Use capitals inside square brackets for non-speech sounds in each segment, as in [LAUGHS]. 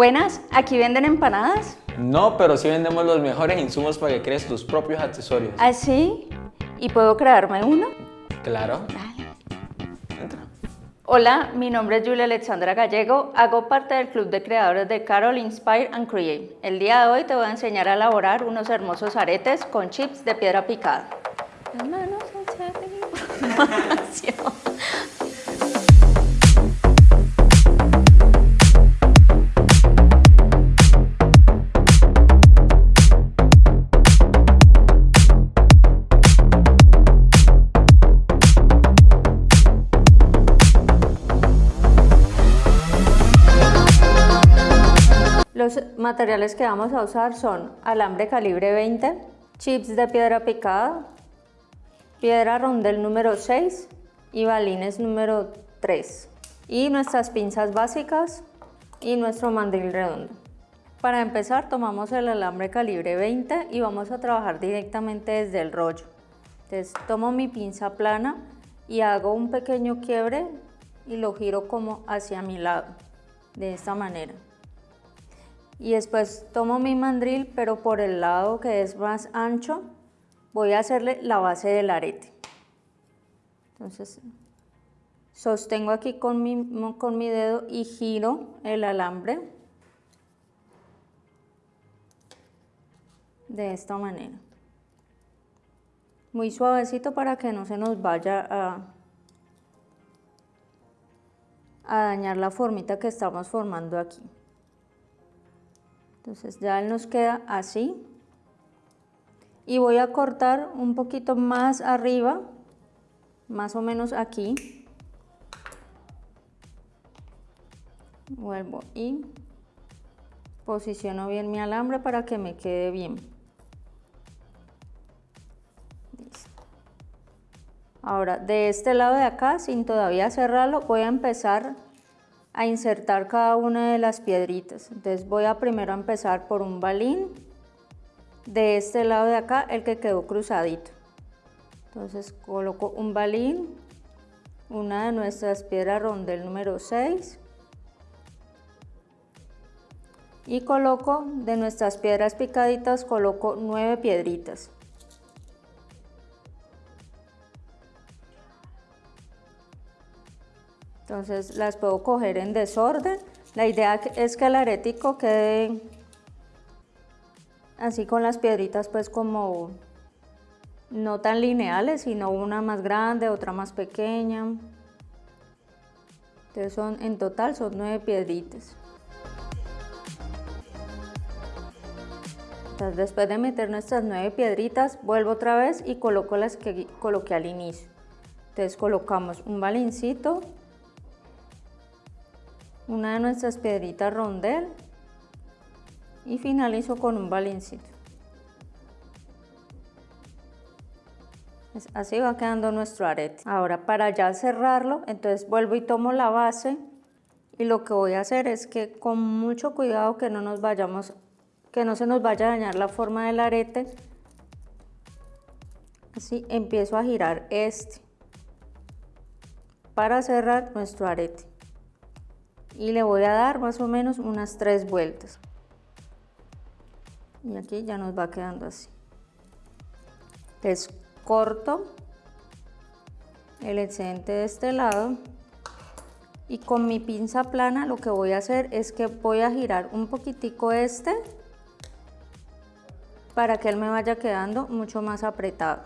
Buenas, ¿aquí venden empanadas? No, pero sí vendemos los mejores insumos para que crees tus propios accesorios. ¿Ah, sí? ¿Y puedo crearme uno? Claro. Dale. Entra. Hola, mi nombre es Julia Alexandra Gallego, hago parte del club de creadores de Carol Inspire and Create. El día de hoy te voy a enseñar a elaborar unos hermosos aretes con chips de piedra picada. Las manos hacia [LAUGHS] Los materiales que vamos a usar son alambre calibre 20, chips de piedra picada, piedra rondel número 6 y balines número 3 y nuestras pinzas básicas y nuestro mandril redondo. Para empezar tomamos el alambre calibre 20 y vamos a trabajar directamente desde el rollo. Entonces tomo mi pinza plana y hago un pequeño quiebre y lo giro como hacia mi lado, de esta manera y después tomo mi mandril pero por el lado que es más ancho voy a hacerle la base del arete. Entonces sostengo aquí con mi, con mi dedo y giro el alambre de esta manera. Muy suavecito para que no se nos vaya a, a dañar la formita que estamos formando aquí entonces ya nos queda así. Y voy a cortar un poquito más arriba, más o menos aquí. Vuelvo y posiciono bien mi alambre para que me quede bien. Ahora, de este lado de acá, sin todavía cerrarlo, voy a empezar a insertar cada una de las piedritas. Entonces voy a primero empezar por un balín, de este lado de acá, el que quedó cruzadito. Entonces coloco un balín, una de nuestras piedras rondel número 6 y coloco de nuestras piedras picaditas, coloco nueve piedritas. Entonces las puedo coger en desorden. La idea es que el arético quede así con las piedritas pues como no tan lineales, sino una más grande, otra más pequeña. Entonces son, en total son nueve piedritas. Después de meter nuestras nueve piedritas, vuelvo otra vez y coloco las que coloqué al inicio. Entonces colocamos un balincito, una de nuestras piedritas rondel y finalizo con un balincito. Así va quedando nuestro arete. Ahora para ya cerrarlo, entonces vuelvo y tomo la base y lo que voy a hacer es que con mucho cuidado que no nos vayamos, que no se nos vaya a dañar la forma del arete, así empiezo a girar este para cerrar nuestro arete y le voy a dar más o menos unas tres vueltas. Y aquí ya nos va quedando así. Entonces corto el excedente de este lado y con mi pinza plana lo que voy a hacer es que voy a girar un poquitico este para que él me vaya quedando mucho más apretado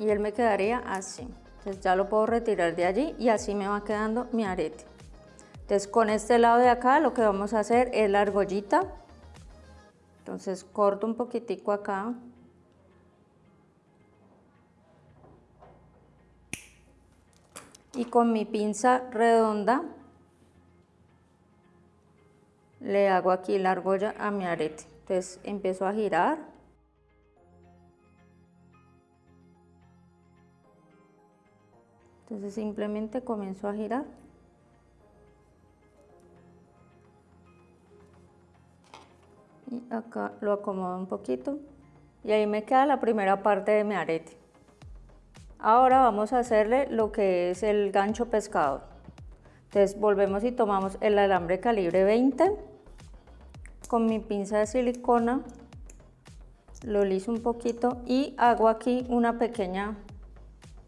y él me quedaría así. Entonces ya lo puedo retirar de allí y así me va quedando mi arete. Entonces con este lado de acá lo que vamos a hacer es la argollita. Entonces corto un poquitico acá. Y con mi pinza redonda le hago aquí la argolla a mi arete. Entonces empiezo a girar. Entonces simplemente comienzo a girar. Y acá lo acomodo un poquito. Y ahí me queda la primera parte de mi arete. Ahora vamos a hacerle lo que es el gancho pescador. Entonces volvemos y tomamos el alambre calibre 20 con mi pinza de silicona lo liso un poquito y hago aquí una pequeña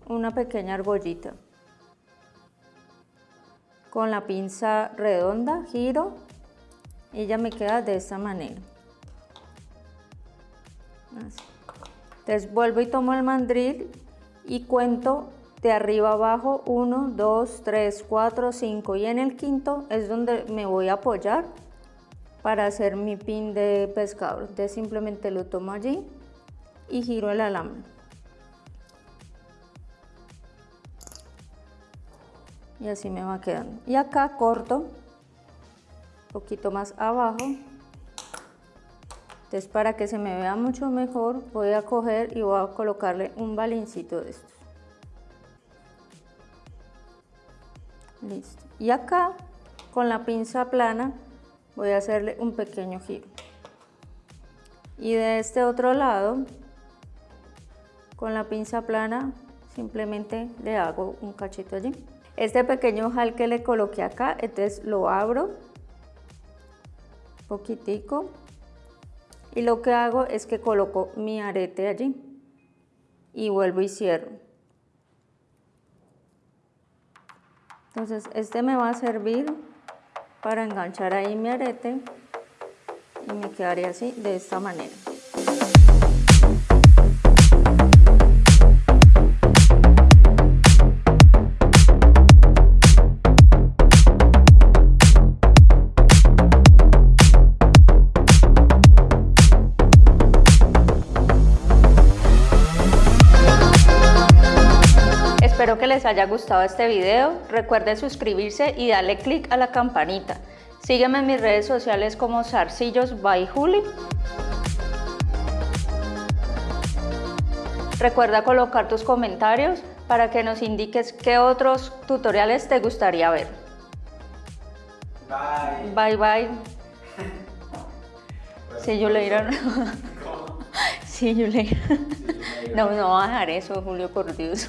una pequeña argollita con la pinza redonda giro y ya me queda de esta manera entonces vuelvo y tomo el mandril y cuento de arriba abajo 1 2 3 4 5 y en el quinto es donde me voy a apoyar para hacer mi pin de pescador. Entonces simplemente lo tomo allí y giro el alambre. Y así me va quedando. Y acá corto un poquito más abajo. Entonces para que se me vea mucho mejor voy a coger y voy a colocarle un balincito de estos. Listo. Y acá con la pinza plana voy a hacerle un pequeño giro. Y de este otro lado, con la pinza plana, simplemente le hago un cachito allí. Este pequeño ojal que le coloqué acá, entonces lo abro poquitico y lo que hago es que coloco mi arete allí y vuelvo y cierro. Entonces este me va a servir para enganchar ahí mi arete y me quedaría así de esta manera. Espero que les haya gustado este video. Recuerden suscribirse y darle click a la campanita. Sígueme en mis redes sociales como Zarcillos by Juli. Recuerda colocar tus comentarios para que nos indiques qué otros tutoriales te gustaría ver. Bye. Bye bye. See you later. See you later. No, no va a dejar eso, Julio, por Dios.